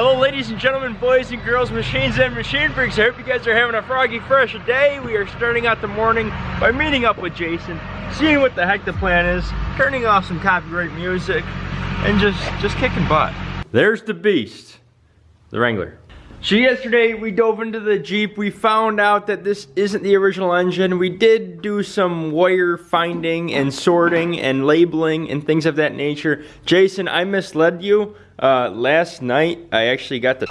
Hello ladies and gentlemen, boys and girls, machines and machine freaks. I hope you guys are having a froggy fresh day. We are starting out the morning by meeting up with Jason, seeing what the heck the plan is, turning off some copyright music, and just, just kicking butt. There's the beast, the Wrangler. So yesterday we dove into the Jeep. We found out that this isn't the original engine. We did do some wire finding and sorting and labeling and things of that nature. Jason, I misled you. Uh, last night I actually got the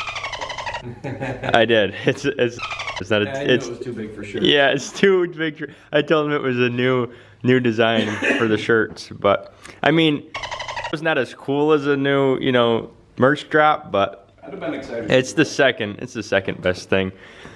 I did. It's it's it's not a, Yeah, it's it was too big for sure. yeah, it's too big. for- I told him it was a new new design for the shirts, but I mean, it was not as cool as a new you know merch drop, but I'd have been excited. it's the second. It's the second best thing.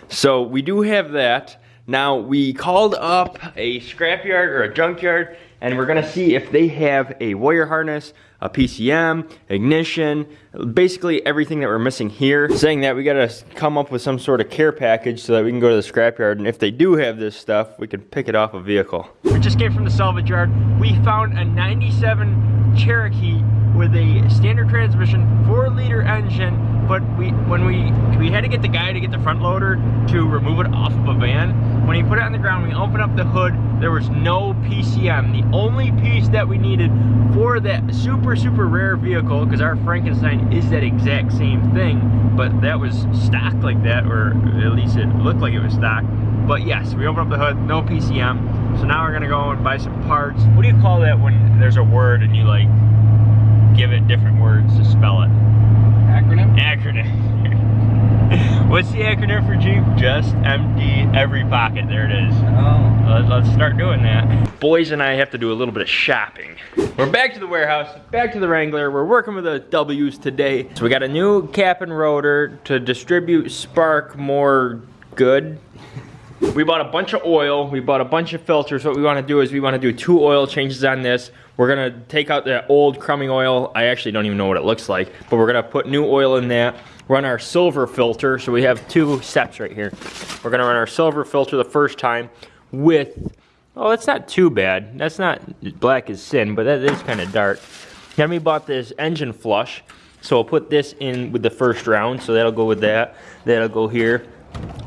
So we do have that. Now we called up a scrapyard or a junkyard, and we're gonna see if they have a wire harness, a PCM, ignition, basically everything that we're missing here. Saying that we gotta come up with some sort of care package so that we can go to the scrapyard, and if they do have this stuff, we can pick it off a vehicle. We just came from the salvage yard. We found a 97 Cherokee with a standard transmission, four liter engine, but we when we we had to get the guy to get the front loader to remove it off of a van. When he put it on the ground, we opened up the hood, there was no PCM. The only piece that we needed for that super, super rare vehicle, because our Frankenstein is that exact same thing, but that was stocked like that, or at least it looked like it was stocked. But yes, we opened up the hood, no PCM. So now we're gonna go and buy some parts. What do you call that when there's a word and you like give it different words to spell it? Acronym? Acronym. What's the acronym for Jeep? Just empty every pocket. There it is. Oh. Let- Let's start doing that. Boys and I have to do a little bit of shopping. We're back to the warehouse, back to the Wrangler. We're working with the W's today. So we got a new cap and rotor to distribute spark more good. We bought a bunch of oil, we bought a bunch of filters. What we wanna do is we wanna do two oil changes on this. We're gonna take out the old crumbing oil. I actually don't even know what it looks like, but we're gonna put new oil in that. Run our silver filter, so we have two steps right here. We're gonna run our silver filter the first time with, oh, that's not too bad. That's not black as sin, but that is kind of dark. Then we bought this engine flush, so we'll put this in with the first round, so that'll go with that. That'll go here.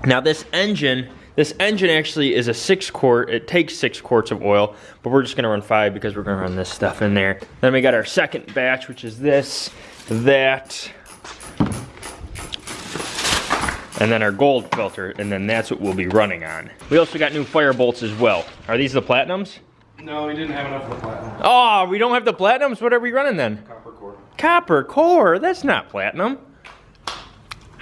Now this engine, this engine actually is a six quart, it takes six quarts of oil, but we're just gonna run five because we're gonna run this stuff in there. Then we got our second batch, which is this, that, and then our gold filter, and then that's what we'll be running on. We also got new fire bolts as well. Are these the platinums? No, we didn't have enough of the platinum. Oh, we don't have the platinums? What are we running then? Copper core. Copper core, that's not platinum.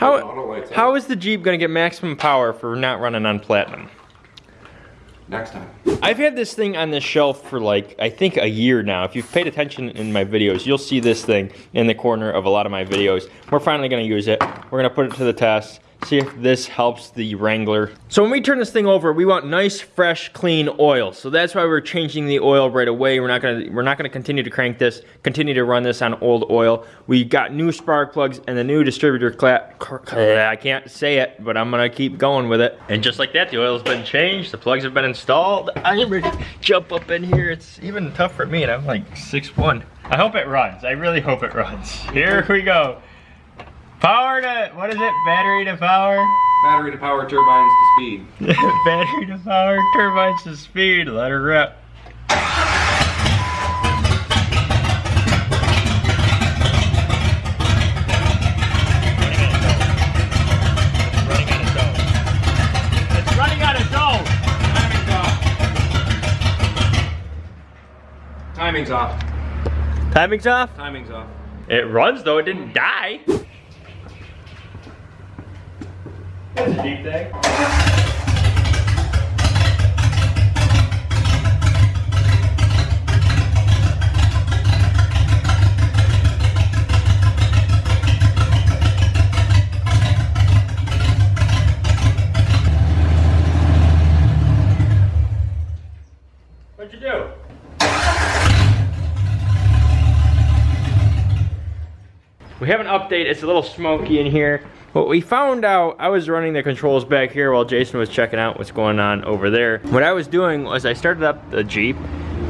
How, how is the Jeep gonna get maximum power for not running on platinum? Next time. I've had this thing on the shelf for like, I think a year now. If you've paid attention in my videos, you'll see this thing in the corner of a lot of my videos. We're finally gonna use it. We're gonna put it to the test, see if this helps the Wrangler. So when we turn this thing over, we want nice, fresh, clean oil. So that's why we're changing the oil right away. We're not gonna, we're not gonna continue to crank this, continue to run this on old oil. We got new spark plugs and the new distributor clap. Eh. I can't say it, but I'm gonna keep going with it. And just like that, the oil's been changed, the plugs have been installed. I'm ready to jump up in here. It's even tough for me, and I'm like 6'1". I hope it runs. I really hope it runs. Here we go. Power to, what is it? Battery to power? Battery to power turbines to speed. Battery to power, turbines to speed. Let her rip. It's running out of dough. It's running out of dough my god Timing's off. Timing's off. Timing's off. It runs though, it didn't die. That's a deep thing. What'd you do? We have an update. It's a little smoky in here. What we found out, I was running the controls back here while Jason was checking out what's going on over there. What I was doing was I started up the Jeep,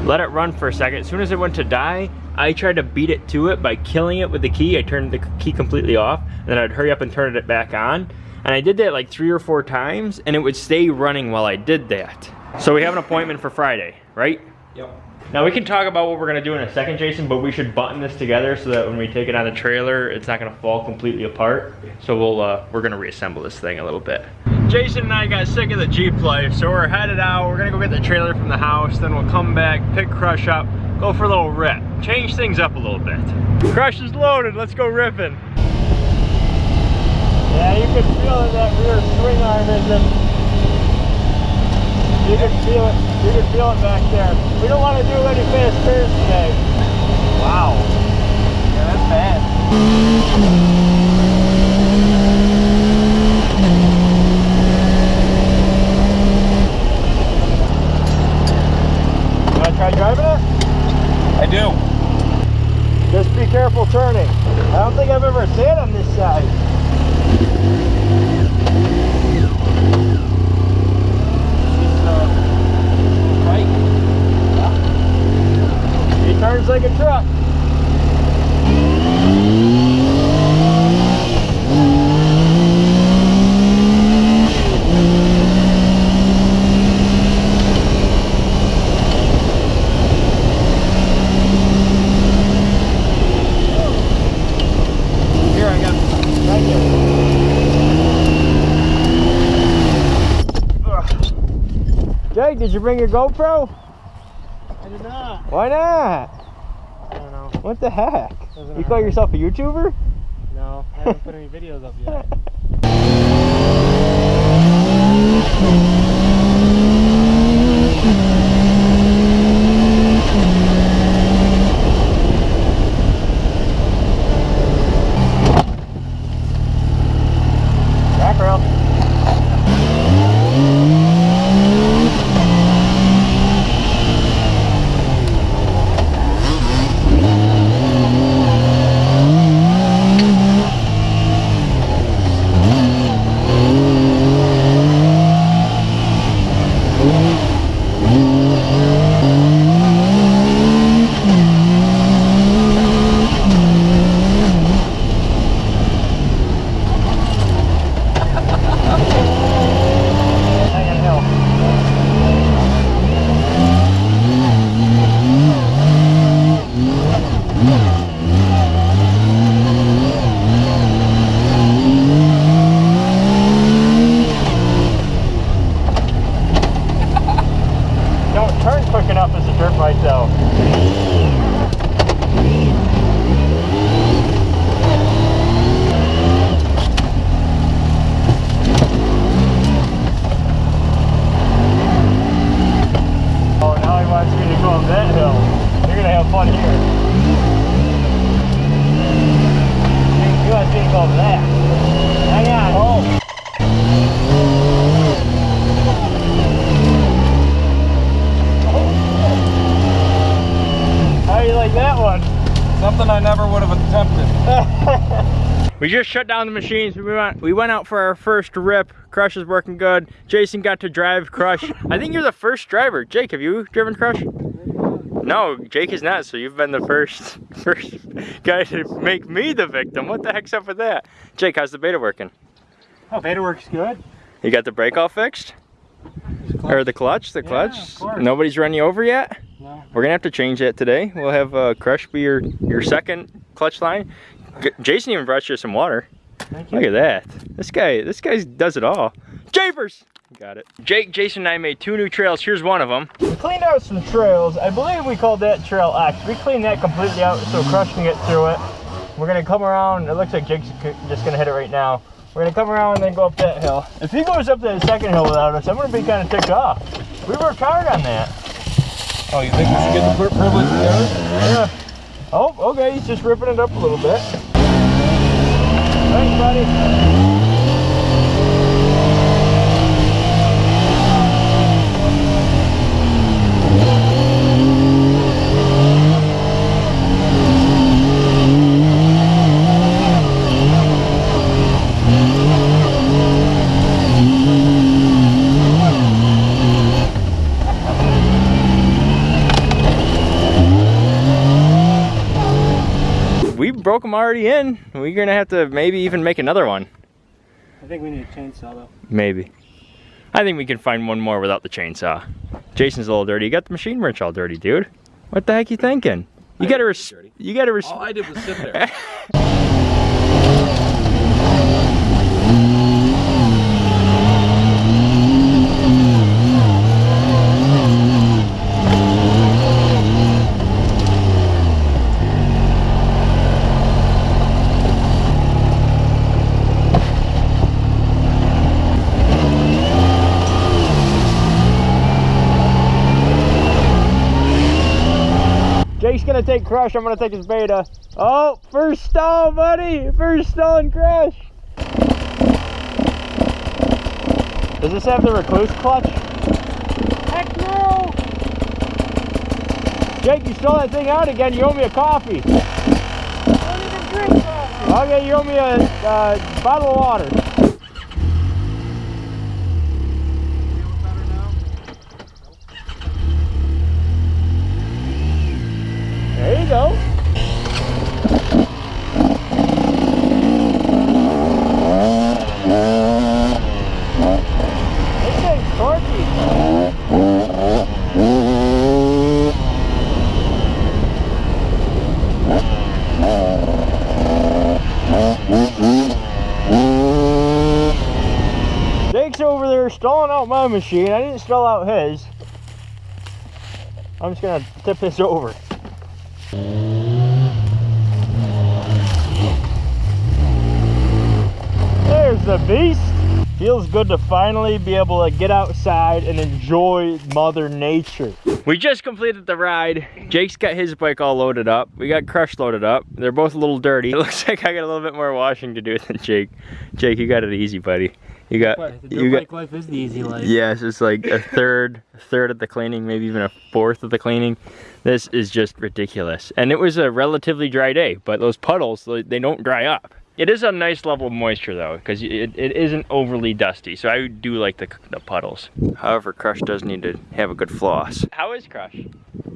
let it run for a second. As soon as it went to die, I tried to beat it to it by killing it with the key. I turned the key completely off, and then I'd hurry up and turn it back on. And I did that like three or four times, and it would stay running while I did that. So we have an appointment for Friday, right? Yep. Now we can talk about what we're gonna do in a second, Jason, but we should button this together so that when we take it on the trailer, it's not gonna fall completely apart. So we'll, uh, we're gonna reassemble this thing a little bit. Jason and I got sick of the Jeep life, so we're headed out. We're gonna go get the trailer from the house, then we'll come back, pick Crush up, go for a little rip. Change things up a little bit. Crush is loaded, let's go ripping. Yeah, you can feel that rear swing arm isn't you can feel it. You can feel it back there. We don't want to do any fast turns today. Wow. Yeah, that's bad. Try driving it? I do. Just be careful turning. I don't think I've ever sat on this side. He turns like a truck. Here, I got. Thank you. Ugh. Did you bring your GoPro? I did not. Why not? I don't know. What the heck? Doesn't You call matter. yourself a YouTuber? No, I haven't put any videos up yet. Hanging hill. Don't turn quick enough as a dirt bike though. Oh, now he wants me to go up that hill. You're gonna have fun here. He- He wants me to go up that. Hang on. Oh. How do you like that one? Oh. Something I never would have attempted. We just shut down the machines. We went we went out for our first rip. Crush is working good. Jason got to drive Crush. I think you're the first driver. Jake, have you driven Crush? No, Jake is not. So you've been the first first guy to make me the victim. What the heck's up with that? Jake, how's the beta working? Oh, beta works good. You got the brake all fixed? Or the clutch? The Yeah, clutch? Nobody's run you over yet? No. We're gonna have to change that today. We'll have uh, Crush be your your second clutch line. G- Jason even brought you some water. Thank you. Look at that. This guy, this guy does it all. Japers! Got it. Jake, Jason, and I made two new trails. Here's one of them. We cleaned out some trails. I believe we called that trail X. We cleaned that completely out so Crush can get through it. We're gonna come around. It looks like Jake's just gonna hit it right now. We're gonna come around and then go up that hill. If he goes up that second hill without us, I'm gonna be kind of ticked off. We worked hard on that. Oh, you think we should get the privilege together? Yeah. Oh, okay. He's just ripping it up a little bit. Thanks, buddy. Them already in. We're gonna have to maybe even make another one. I think we need a chainsaw though. Maybe. I think we can find one more without the chainsaw. Jason's a little dirty. You got the machine wrench all dirty, dude. What the heck you thinking? You I gotta didn't res- dirty. you gotta res- All I did was sit there. Jake's gonna take Crush, I'm gonna take his beta. Oh, first stall, buddy! First stall and Crush! Does this have the Rekluse clutch? Heck no! Jake, you stole that thing out again, you owe me a coffee. I don't even drink coffee. Okay, you owe me a uh, bottle of water. There you go. This thing's torquey. Jake's over there stalling out my machine. I didn't stall out his. I'm just gonna tip this over. There's the beast. Feels good to finally be able to get outside and enjoy Mother Nature. We just completed the ride. Jake's got his bike all loaded up. We got Crush loaded up. They're both a little dirty. It looks like I got a little bit more washing to do than Jake. Jake, you got it easy, buddy. You got, What? The you dirt got, life is the easy life. Yes, it's like a third, a third of the cleaning, maybe even a fourth of the cleaning. This is just ridiculous. And it was a relatively dry day, but those puddles, they they don't dry up. It is a nice level of moisture though, because it, it isn't overly dusty. So I do like the, the puddles. However, Crush does need to have a good floss. How is Crush?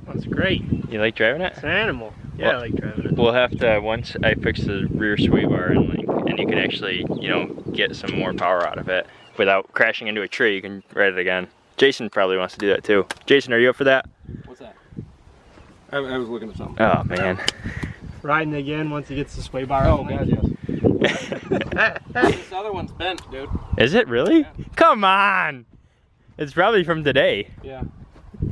That's great. You like driving it? It's an animal. Yeah, Well- I like driving it. We'll have to once I fix the rear sway bar and like, and you can actually, you know, get some more power out of it without crashing into a tree. You can ride it again. Jason probably wants to do that too. Jason, are you up for that? What's that? I, I was looking at something. Oh man. Riding again once he gets the sway bar. Oh, on. God, yes. this other one's bent, dude. Is it really? Come on. It's probably from today. Yeah.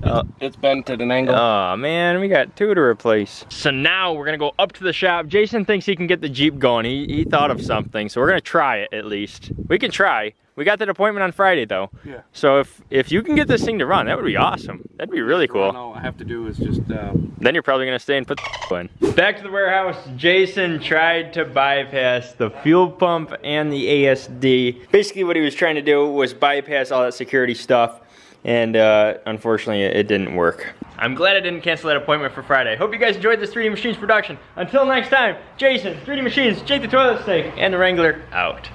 Oh. It's bent at an angle. Oh man, we got two to replace. So now we're gonna go up to the shop. Jason thinks he can get the Jeep going. He, he thought of something, so we're gonna try it at least. We can try. We got that appointment on Friday though. Yeah. So if if you can get this thing to run, that would be awesome. That'd be really cool. All I have to do is just, uh, Then you're probably gonna stay and put the in. Back to the warehouse. Jason tried to bypass the fuel pump and the ASD. Basically, what he was trying to do was bypass all that security stuff, and uh, unfortunately, it didn't work. I'm glad I didn't cancel that appointment for Friday. Hope you guys enjoyed this 3D Machines production. Until next time, Jason, 3D Machines, Jake the Toilet Snake, and the Wrangler out.